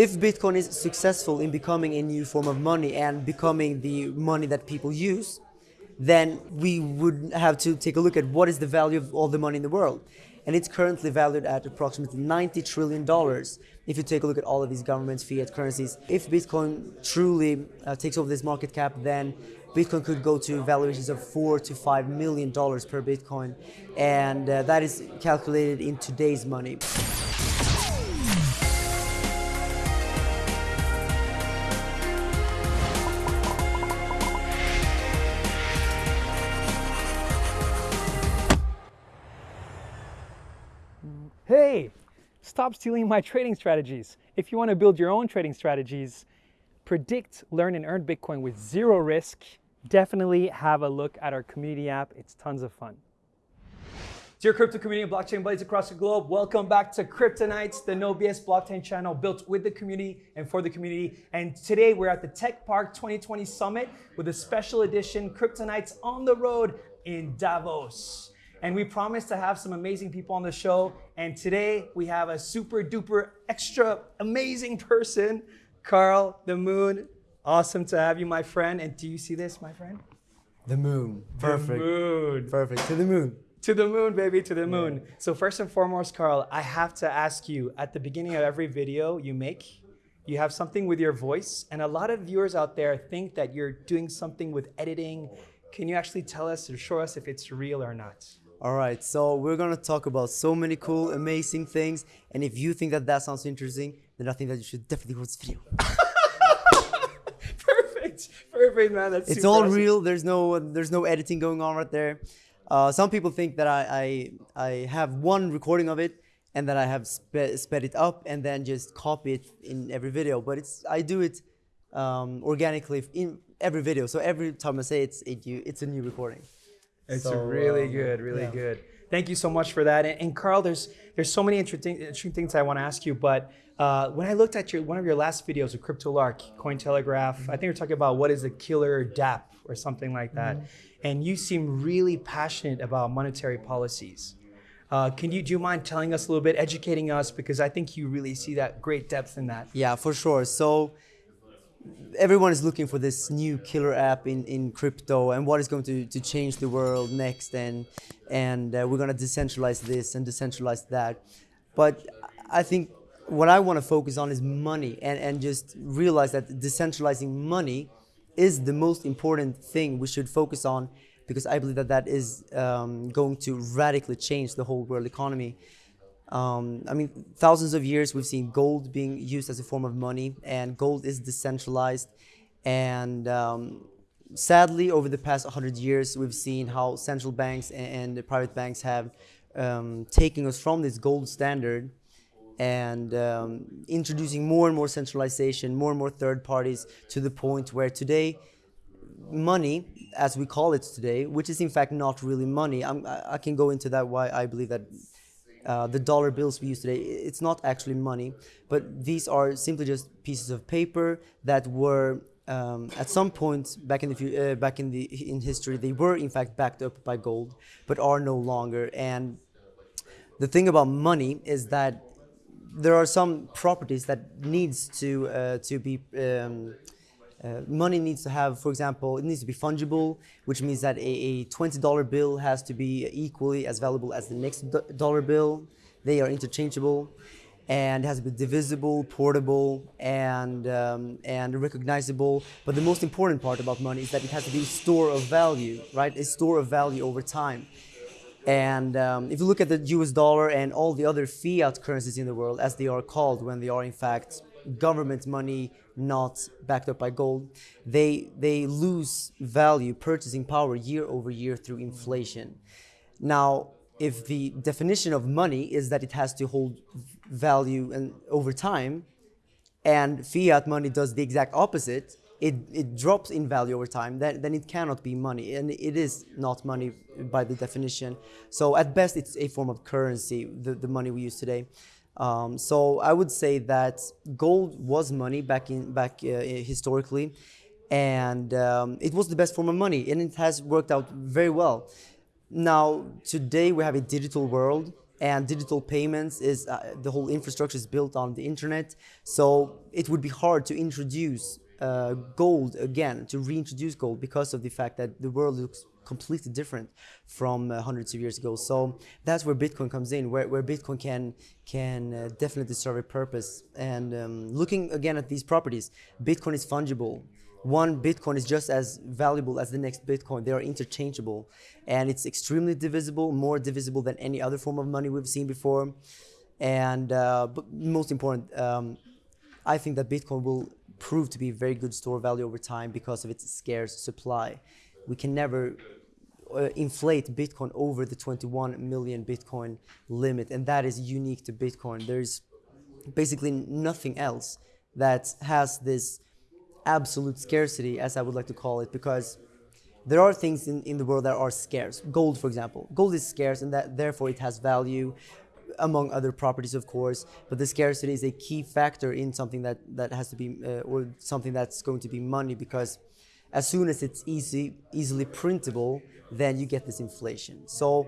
if Bitcoin is successful in becoming a new form of money and becoming the money that people use, then we would have to take a look at what is the value of all the money in the world. And it's currently valued at approximately $90 trillion if you take a look at all of these government fiat currencies. If Bitcoin truly uh, takes over this market cap, then Bitcoin could go to valuations of four to five million dollars per Bitcoin. And uh, that is calculated in today's money. Hey, stop stealing my trading strategies. If you want to build your own trading strategies, predict, learn, and earn Bitcoin with zero risk, definitely have a look at our community app. It's tons of fun. Dear crypto community and blockchain buddies across the globe, welcome back to Kryptonites, the No BS blockchain channel built with the community and for the community. And today we're at the Tech Park 2020 Summit with a special edition Kryptonites on the road in Davos. And we promised to have some amazing people on the show. And today we have a super duper extra amazing person, Carl the Moon. Awesome to have you, my friend. And do you see this, my friend? The moon. Perfect. The moon. Perfect. To the moon. To the moon, baby, to the moon. Yeah. So first and foremost, Carl, I have to ask you, at the beginning of every video you make, you have something with your voice, and a lot of viewers out there think that you're doing something with editing. Can you actually tell us or show us if it's real or not? All right, so we're gonna talk about so many cool, amazing things, and if you think that that sounds interesting, then I think that you should definitely watch this video. perfect, perfect, man. That's it's all awesome. real. There's no, there's no editing going on right there. Uh, some people think that I, I, I have one recording of it and that I have spe sped it up and then just copy it in every video. But it's I do it um, organically in every video. So every time I say it's it, you, it's a new recording. It's so, really um, good, really yeah. good. Thank you so much for that. And, and, Carl, there's there's so many interesting, interesting things I want to ask you. But uh, when I looked at your one of your last videos with CryptoLark, Cointelegraph, mm -hmm. I think you're talking about what is a killer DApp or something like that. Mm -hmm and you seem really passionate about monetary policies. Uh, can you do you mind telling us a little bit, educating us, because I think you really see that great depth in that. Yeah, for sure. So everyone is looking for this new killer app in, in crypto and what is going to, to change the world next and and uh, we're going to decentralize this and decentralize that. But I think what I want to focus on is money and, and just realize that decentralizing money is the most important thing we should focus on because I believe that that is um, going to radically change the whole world economy. Um, I mean, thousands of years we've seen gold being used as a form of money, and gold is decentralized. And um, sadly, over the past 100 years, we've seen how central banks and, and private banks have um, taken us from this gold standard and um, introducing more and more centralization, more and more third parties to the point where today money, as we call it today, which is in fact not really money, I'm, i can go into that why I believe that uh, the dollar bills we use today, it's not actually money, but these are simply just pieces of paper that were um, at some point back in the uh, back in the in history, they were in fact backed up by gold, but are no longer. And the thing about money is that there are some properties that needs to uh, to be um, uh, money needs to have, for example, it needs to be fungible, which means that a, a $20 bill has to be equally as valuable as the next dollar bill. They are interchangeable and it has to be divisible, portable, and, um, and recognizable. But the most important part about money is that it has to be a store of value, right? A store of value over time. And um, if you look at the US dollar and all the other fiat currencies in the world, as they are called when they are in fact government money not backed up by gold, they, they lose value, purchasing power year over year through inflation. Now, if the definition of money is that it has to hold value and over time, and fiat money does the exact opposite, it, it drops in value over time, then, then it cannot be money. And it is not money by the definition. So at best, it's a form of currency, the, the money we use today. Um, so I would say that gold was money back in back uh, historically, and um, it was the best form of money, and it has worked out very well. Now today we have a digital world, and digital payments is uh, the whole infrastructure is built on the internet. So it would be hard to introduce uh, gold again, to reintroduce gold because of the fact that the world looks completely different from uh, hundreds of years ago. So that's where Bitcoin comes in, where, where Bitcoin can can uh, definitely serve a purpose. And um, looking again at these properties, Bitcoin is fungible. One Bitcoin is just as valuable as the next Bitcoin. They are interchangeable, and it's extremely divisible, more divisible than any other form of money we've seen before. And uh, but most important, um, I think that Bitcoin will prove to be a very good store value over time because of its scarce supply. We can never uh, inflate Bitcoin over the 21 million Bitcoin limit, and that is unique to Bitcoin. There's basically nothing else that has this absolute scarcity, as I would like to call it, because there are things in, in the world that are scarce. Gold, for example. Gold is scarce, and that therefore it has value among other properties, of course. But the scarcity is a key factor in something that, that has to be, uh, or something that's going to be money, because as soon as it's easy, easily printable, then you get this inflation. So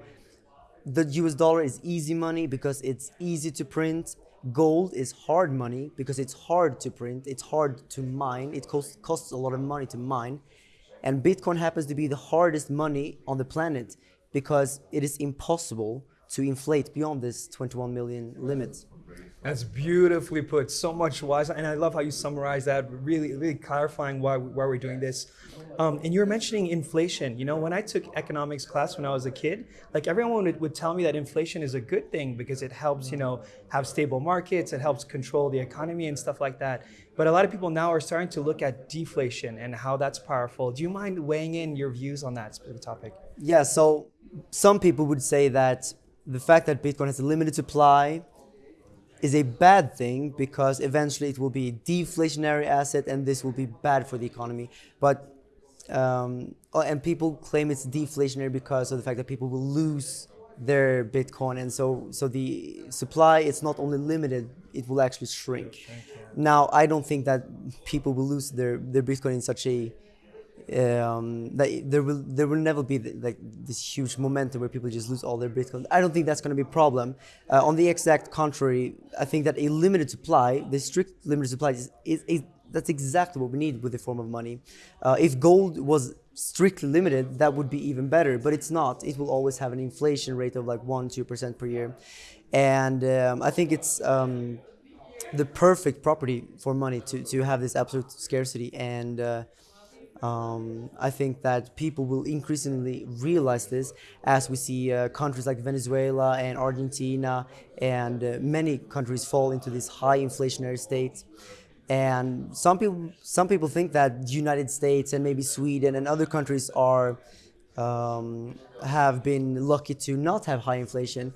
the US dollar is easy money because it's easy to print. Gold is hard money because it's hard to print, it's hard to mine, it costs, costs a lot of money to mine. And Bitcoin happens to be the hardest money on the planet because it is impossible to inflate beyond this 21 million limit. That's beautifully put. So much wise, and I love how you summarize that. Really, really clarifying why why we're doing this. Um, and you were mentioning inflation. You know, when I took economics class when I was a kid, like everyone would, would tell me that inflation is a good thing because it helps, you know, have stable markets. It helps control the economy and stuff like that. But a lot of people now are starting to look at deflation and how that's powerful. Do you mind weighing in your views on that specific topic? Yeah. So some people would say that the fact that Bitcoin has a limited supply is a bad thing because eventually it will be a deflationary asset and this will be bad for the economy. But um, oh, and people claim it's deflationary because of the fact that people will lose their Bitcoin, and so so the supply it's not only limited, it will actually shrink. Now I don't think that people will lose their their Bitcoin in such a um, that there will there will never be the, like this huge momentum where people just lose all their Bitcoin. I don't think that's going to be a problem. Uh, on the exact contrary, I think that a limited supply, the strict limited supply, is, is, is that's exactly what we need with the form of money. Uh, if gold was strictly limited, that would be even better, but it's not. It will always have an inflation rate of like one two percent per year, and um, I think it's. Um, the perfect property for money to, to have this absolute scarcity and uh, um, I think that people will increasingly realize this as we see uh, countries like Venezuela and Argentina and uh, many countries fall into this high inflationary state. And some people, some people think that the United States and maybe Sweden and other countries are um, have been lucky to not have high inflation,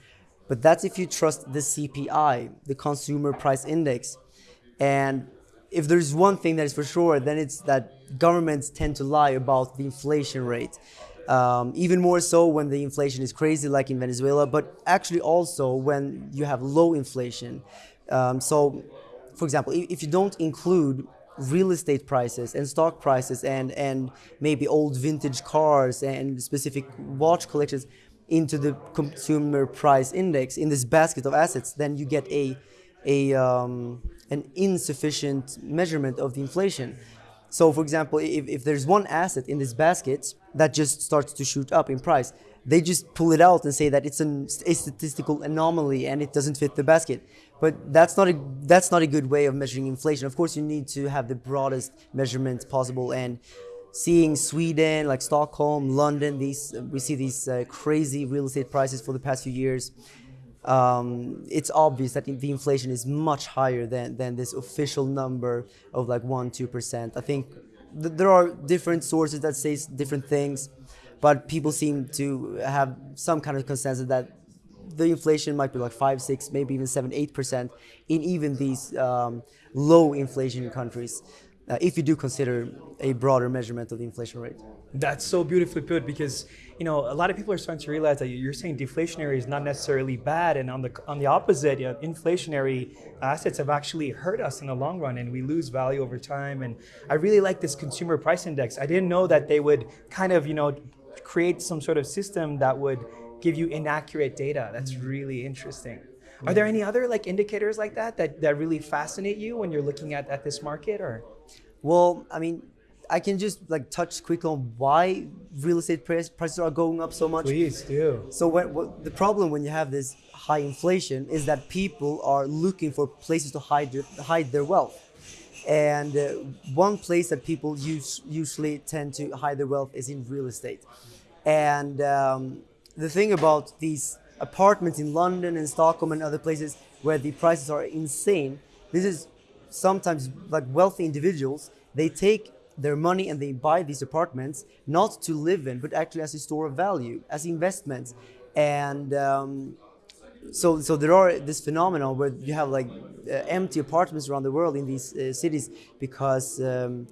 but that's if you trust the CPI, the Consumer Price Index, and if there's one thing that is for sure, then it's that governments tend to lie about the inflation rate. Um, even more so when the inflation is crazy, like in Venezuela, but actually also when you have low inflation. Um, so, for example, if you don't include real estate prices and stock prices and, and maybe old vintage cars and specific watch collections into the consumer price index in this basket of assets, then you get a, a um, an insufficient measurement of the inflation. So, for example, if, if there's one asset in this basket that just starts to shoot up in price, they just pull it out and say that it's an, a statistical anomaly and it doesn't fit the basket. But that's not a that's not a good way of measuring inflation. Of course, you need to have the broadest measurements possible. And seeing Sweden, like Stockholm, London, these we see these uh, crazy real estate prices for the past few years um, it's obvious that the inflation is much higher than, than this official number of like 1 2%. I think th- there are different sources that say different things, but people seem to have some kind of consensus that the inflation might be like 5 6 maybe even 7 8% in even these um, low inflation countries uh, if you do consider a broader measurement of the inflation rate. That's so beautifully put because you know a lot of people are starting to realize that you're saying deflationary is not necessarily bad, and on the on the opposite, you know, inflationary assets have actually hurt us in the long run, and we lose value over time. And I really like this consumer price index. I didn't know that they would kind of you know create some sort of system that would give you inaccurate data. That's really interesting. Are there any other like indicators like that that, that really fascinate you when you're looking at, at this market or? Well, I mean, I can just like touch quick on why real estate prices are going up so much. Please do. So when, what, the problem when you have this high inflation is that people are looking for places to hide their, hide their wealth. And uh, one place that people use, usually tend to hide their wealth is in real estate. And um, the thing about these apartments in London and Stockholm and other places where the prices are insane, this is sometimes like wealthy individuals, they take their money and they buy these apartments not to live in, but actually as a store of value, as investments. And um, so, so there are this phenomenon where you have like uh, empty apartments around the world in these uh, cities because um,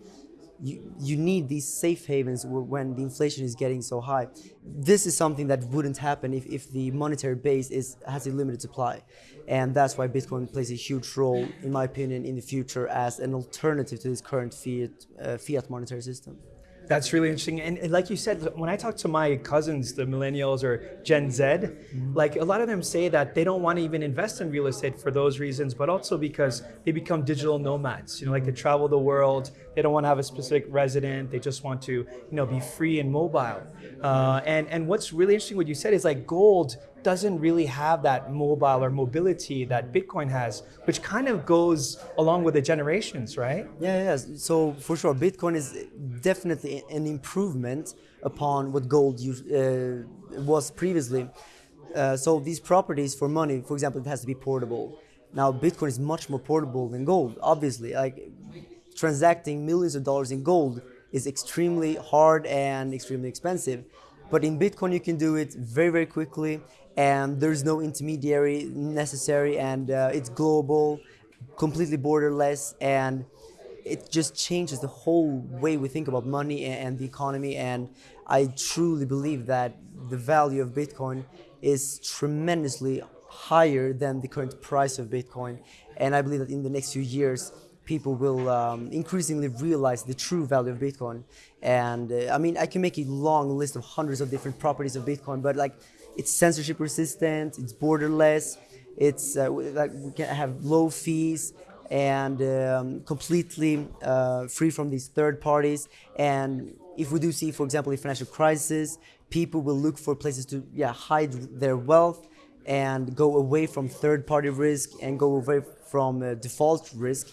you, you need these safe havens when the inflation is getting so high. This is something that wouldn't happen if, if the monetary base is, has a limited supply. And that's why Bitcoin plays a huge role, in my opinion, in the future as an alternative to this current fiat, uh, fiat monetary system. That's really interesting. And, and, like you said, when I talk to my cousins, the millennials or Gen Z, mm-hmm. like a lot of them say that they don't want to even invest in real estate for those reasons, but also because they become digital nomads. You know, like they travel the world, they don't want to have a specific resident, they just want to, you know, be free and mobile. Uh, and and what's really interesting, what you said is like gold doesn't really have that mobile or mobility that Bitcoin has, which kind of goes along with the generations, right? Yeah, yeah. So for sure, Bitcoin is definitely an improvement upon what gold uh, was previously. Uh, so these properties for money, for example, it has to be portable. Now Bitcoin is much more portable than gold. Obviously, like transacting millions of dollars in gold is extremely hard and extremely expensive. But in Bitcoin, you can do it very, very quickly and there's no intermediary necessary and uh, it's global completely borderless and it just changes the whole way we think about money and the economy and i truly believe that the value of bitcoin is tremendously higher than the current price of bitcoin and i believe that in the next few years people will um, increasingly realize the true value of bitcoin. And uh, i mean i can make a long list of hundreds of different properties of bitcoin but like it's censorship resistant, it's borderless, it's uh, like we can have low fees and um, completely uh, free from these third parties. And if we do see, for example, a financial crisis, people will look for places to yeah hide their wealth and go away from third party risk and go away from uh, default risk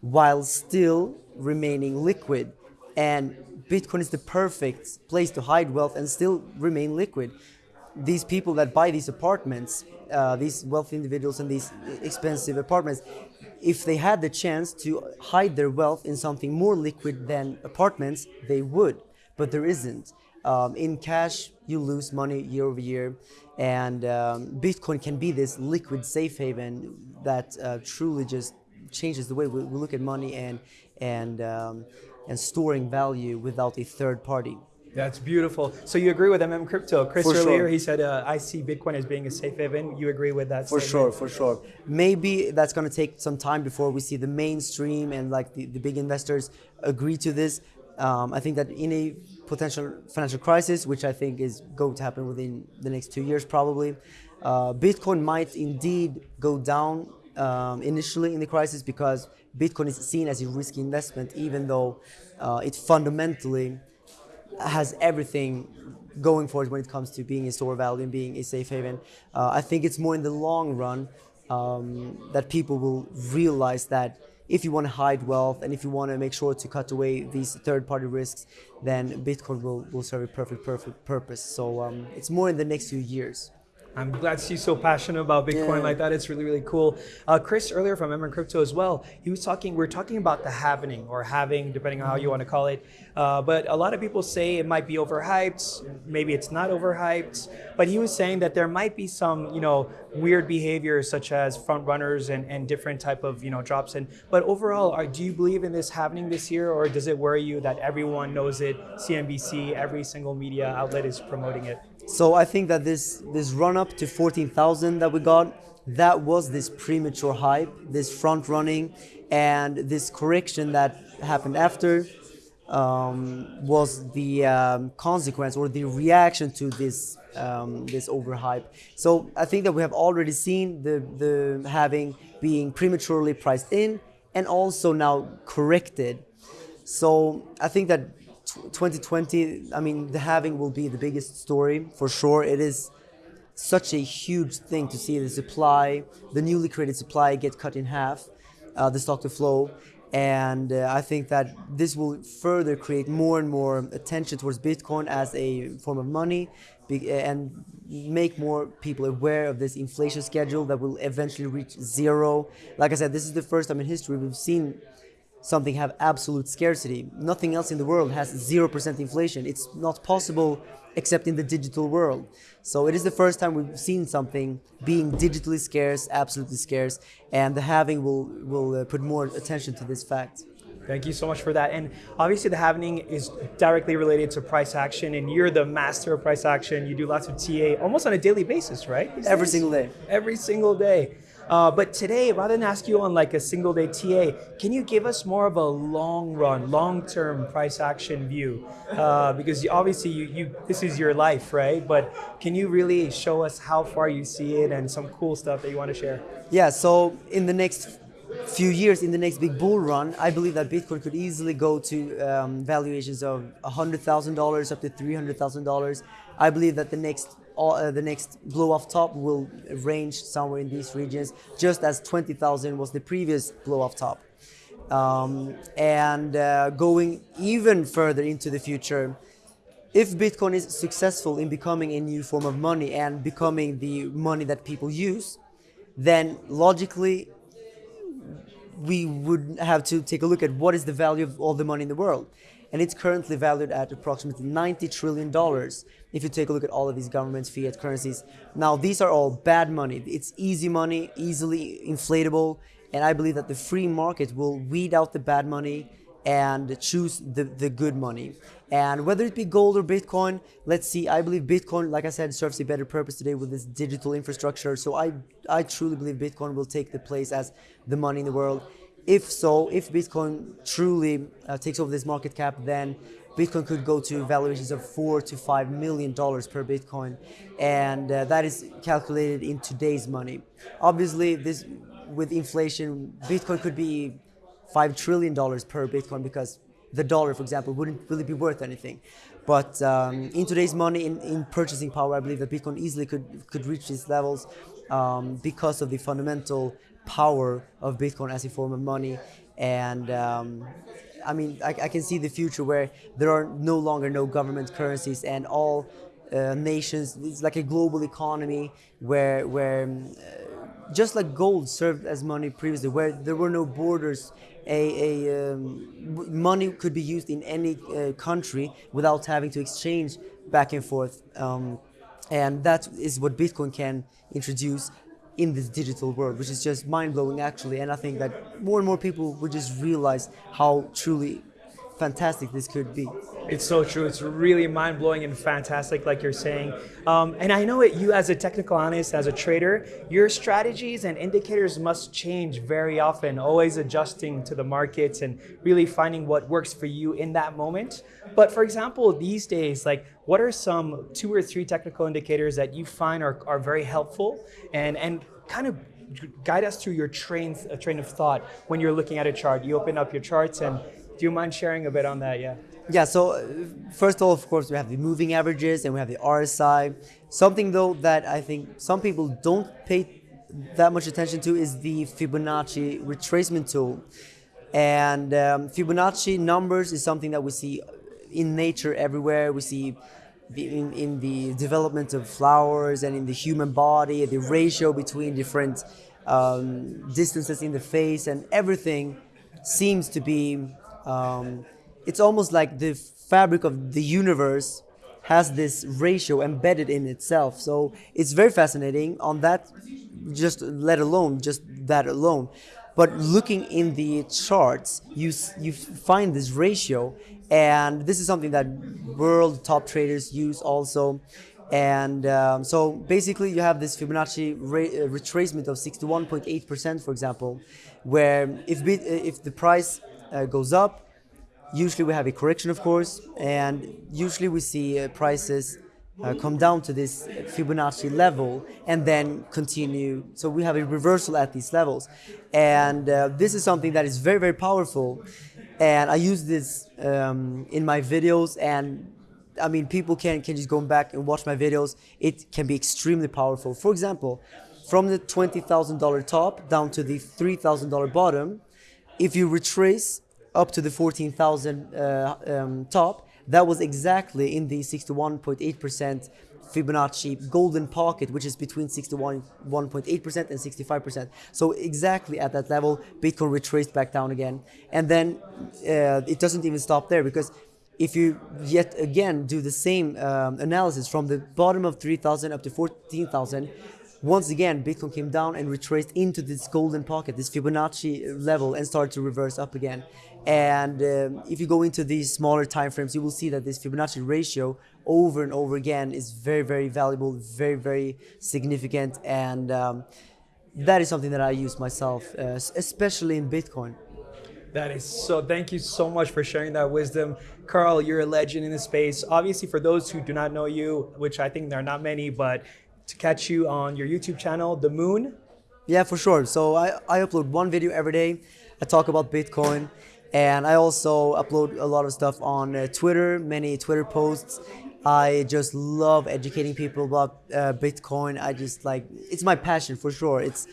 while still remaining liquid. And Bitcoin is the perfect place to hide wealth and still remain liquid these people that buy these apartments, uh, these wealthy individuals and these expensive apartments, if they had the chance to hide their wealth in something more liquid than apartments, they would. But there isn't. Um, in cash, you lose money year over year, and um, Bitcoin can be this liquid safe haven that uh, truly just changes the way we, we, look at money and and um, and storing value without a third party. That's beautiful. So you agree with MM Crypto? Chris for earlier sure. he said, uh, "I see Bitcoin as being a safe haven." You agree with that? For statement? sure, for sure. Maybe that's going to take some time before we see the mainstream and like the, the big investors agree to this. Um, I think that in a potential financial crisis, which I think is going to happen within the next two years, probably, uh, Bitcoin might indeed go down um, initially in the crisis because Bitcoin is seen as a risky investment, even though uh, it fundamentally has everything going for it when it comes to being a store value and being a safe haven. Uh, I think it's more in the long run um, that people will realize that if you want to hide wealth and if you want to make sure to cut away these third-party risks, then Bitcoin will, will serve a perfect, perfect purpose. So um, it's more in the next few years. I'm glad to see you so passionate about Bitcoin yeah. like that. It's really, really cool. Uh, Chris earlier from MM Crypto as well, he was talking, we are talking about the happening or having, depending on how you want to call it. Uh, but a lot of people say it might be overhyped, maybe it's not overhyped. But he was saying that there might be some, you know, weird behaviors such as front runners and, and different type of, you know, drops in. But overall, are, do you believe in this happening this year or does it worry you that everyone knows it, CNBC, every single media outlet is promoting it? So I think that this this run up to 14,000 that we got, that was this premature hype, this front running, and this correction that happened after. um, was the um, consequence or the reaction to this um, this overhype. So I think that we have already seen the the halving being prematurely priced in and also now corrected. So I think that 2020, I mean, the halving will be the biggest story for sure. It is such a huge thing to see the supply, the newly created supply, get cut in half, uh, the stock to flow. And uh, I think that this will further create more and more attention towards Bitcoin as a form of money and make more people aware of this inflation schedule that will eventually reach zero. Like I said, this is the first time in history we've seen something have absolute scarcity. Nothing else in the world has 0% inflation. It's not possible except in the digital world. So it is the first time we've seen something being digitally scarce, absolutely scarce, and the halving will, will uh, put more attention to this fact. Thank you so much for that. And obviously, the halving is directly related to price action, and you're the master of price action. You do lots of TA almost on a daily basis, right? Every single day. Every single day. Uh, but today, rather than ask you on like a single day TA, can you give us more of a long run, long term price action view? Uh, because obviously, you, you this is your life, right? But can you really show us how far you see it and some cool stuff that you want to share? Yeah. So in the next few years in the next big bull run, I believe that Bitcoin could easily go to um, valuations of $100,000 up to $300,000. I believe that the next all, uh, the next blow off top will range somewhere in these regions, just as 20,000 was the previous blow off top. Um, and uh, going even further into the future, if Bitcoin is successful in becoming a new form of money and becoming the money that people use, then logically we would have to take a look at what is the value of all the money in the world and it's currently valued at approximately 90 trillion dollars if you take a look at all of these government fiat currencies. Now these are all bad money. It's easy money easily inflatable and i believe that the free market will weed out the bad money and choose the, the good money. And whether it be gold or bitcoin let's see. I believe bitcoin like i said serves a better purpose today with this digital infrastructure. So i i truly believe bitcoin will take the place as the money in the world if so, if Bitcoin truly uh, takes over this market cap, then Bitcoin could go to valuations of four to five million dollars per Bitcoin, and uh, that is calculated in today's money. Obviously, this with inflation, Bitcoin could be five trillion dollars per Bitcoin because the dollar, for example, wouldn't really be worth anything. But um, in today's money, in, in purchasing power, I believe that Bitcoin easily could could reach these levels um, because of the fundamental power of Bitcoin as a form of money. And um, I mean, I, I, can see the future where there are no longer no government currencies and all uh, nations. It's like a global economy where where uh, just like gold served as money previously, where there were no borders. A, a um, money could be used in any uh, country without having to exchange back and forth. Um, and that is what Bitcoin can introduce in this digital world, which is just mind blowing actually. And I think that more and more people would just realize how truly fantastic this could be. It's so true. It's really mind blowing and fantastic, like you're saying. Um, and I know it, you, as a technical analyst, as a trader, your strategies and indicators must change very often, always adjusting to the markets and really finding what works for you in that moment. But for example, these days, like what are some two or three technical indicators that you find are, are very helpful and, and kind of guide us through your train, uh, train of thought when you're looking at a chart? You open up your charts and do you mind sharing a bit on that? Yeah. Yeah, so uh, first of all, of course, we have the moving averages and we have the RSI. Something though that I think some people don't pay that much attention to is the Fibonacci retracement tool. And um, Fibonacci numbers is something that we see in nature everywhere. We see in, in the development of flowers and in the human body, the ratio between different um, distances in the face and everything seems to be um, it's almost like the fabric of the universe has this ratio embedded in itself. So it's very fascinating on that, just let alone just that alone. But looking in the charts, you you find this ratio, and this is something that world top traders use also. And um, so basically, you have this Fibonacci uh, retracement of 61.8%, for example, where if, if the price uh, goes up, usually we have a correction, of course, and usually we see uh, prices uh, come down to this Fibonacci level and then continue. So we have a reversal at these levels, and uh, this is something that is very very powerful. And I use this um, in my videos, and I mean people can can just go back and watch my videos. It can be extremely powerful. For example, from the twenty thousand dollar top down to the three thousand dollar bottom, if you retrace up to the fourteen thousand uh, um, top that was exactly in the 61.8% Fibonacci golden pocket, which is between 61.8% and 65%. So exactly at that level, Bitcoin retraced back down again. And then uh, it doesn't even stop there because if you yet again do the same um, analysis from the bottom of 3,000 up to 14,000, once again, Bitcoin came down and retraced into this golden pocket, this Fibonacci level, and started to reverse up again. And um, if you go into these smaller time frames, you will see that this Fibonacci ratio over and over again is very, very valuable, very, very significant. And um, that is something that I use myself, uh, especially in Bitcoin. That is so. Thank you so much for sharing that wisdom, Carl. You're a legend in the space. Obviously, for those who do not know you, which I think there are not many, but to catch you on your YouTube channel, The Moon? Yeah, for sure. So I, I upload one video every day. I talk about Bitcoin. And I also upload a lot of stuff on uh, Twitter, many Twitter posts. I just love educating people about uh, Bitcoin. I just like, it's my passion for sure. It's,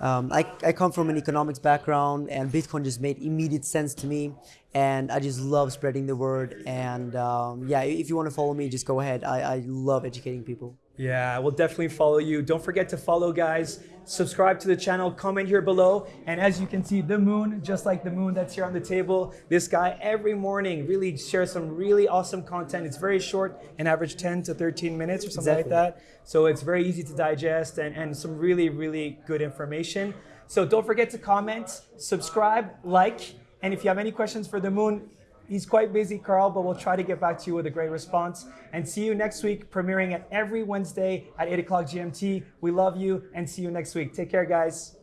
um, I, I come from an economics background and Bitcoin just made immediate sense to me. And I just love spreading the word. And um, yeah, if you want to follow me, just go ahead. I, I love educating people. Yeah, we'll definitely follow you. Don't forget to follow, guys. Subscribe to the channel, comment here below. And as you can see, the moon, just like the moon that's here on the table, this guy every morning really shares some really awesome content. It's very short, an average 10 to 13 minutes or something exactly. like that. So it's very easy to digest and, and some really, really good information. So don't forget to comment, subscribe, like, and if you have any questions for the moon, He's quite busy, Carl, but we'll try to get back to you with a great response. And see you next week, premiering at every Wednesday at 8 o'clock GMT. We love you and see you next week. Take care, guys.